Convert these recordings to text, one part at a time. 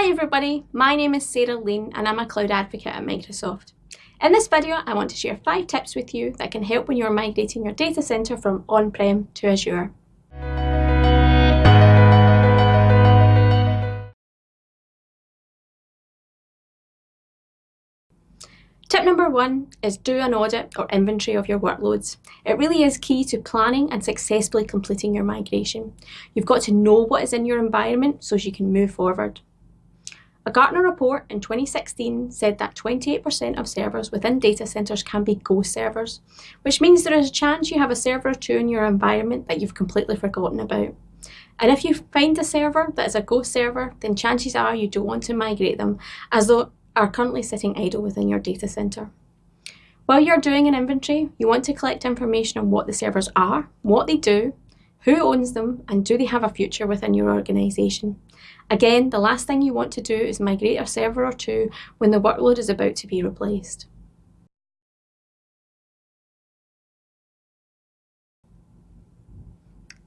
Hi everybody, my name is Sarah Lean and I'm a cloud advocate at Microsoft. In this video, I want to share five tips with you that can help when you're migrating your data center from on-prem to Azure. Tip number one is do an audit or inventory of your workloads. It really is key to planning and successfully completing your migration. You've got to know what is in your environment so you can move forward. A Gartner report in 2016 said that 28% of servers within data centers can be ghost servers, which means there is a chance you have a server or two in your environment that you've completely forgotten about. And if you find a server that is a ghost server, then chances are you don't want to migrate them as they are currently sitting idle within your data center. While you're doing an inventory, you want to collect information on what the servers are, what they do, who owns them, and do they have a future within your organization. Again, the last thing you want to do is migrate a server or two when the workload is about to be replaced.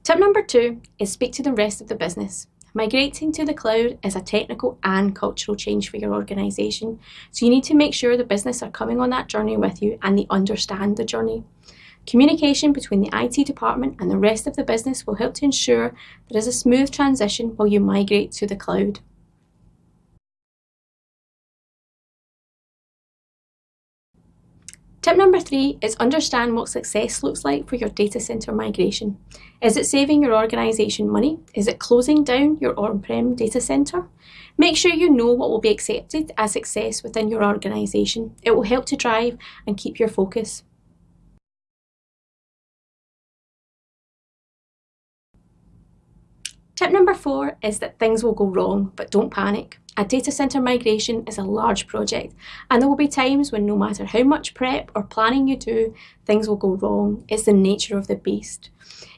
Tip number two is speak to the rest of the business. Migrating to the cloud is a technical and cultural change for your organisation, so you need to make sure the business are coming on that journey with you and they understand the journey. Communication between the IT department and the rest of the business will help to ensure there is a smooth transition while you migrate to the cloud. Tip number three is understand what success looks like for your data center migration. Is it saving your organization money? Is it closing down your on-prem data center? Make sure you know what will be accepted as success within your organization. It will help to drive and keep your focus. Tip number four is that things will go wrong, but don't panic. A data center migration is a large project and there will be times when no matter how much prep or planning you do, things will go wrong. It's the nature of the beast.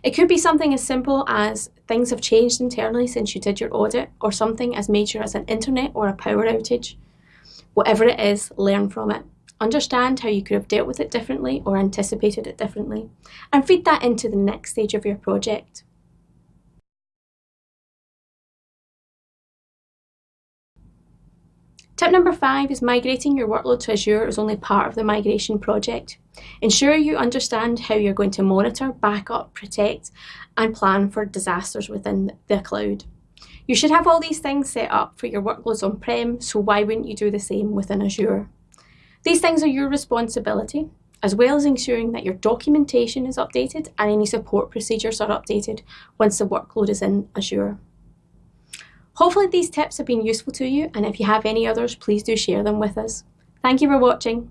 It could be something as simple as things have changed internally since you did your audit or something as major as an internet or a power outage. Whatever it is, learn from it. Understand how you could have dealt with it differently or anticipated it differently and feed that into the next stage of your project. Tip number five is migrating your workload to Azure is only part of the migration project. Ensure you understand how you're going to monitor, backup, protect, and plan for disasters within the cloud. You should have all these things set up for your workloads on-prem, so why wouldn't you do the same within Azure? These things are your responsibility, as well as ensuring that your documentation is updated and any support procedures are updated once the workload is in Azure. Hopefully these tips have been useful to you and if you have any others, please do share them with us. Thank you for watching.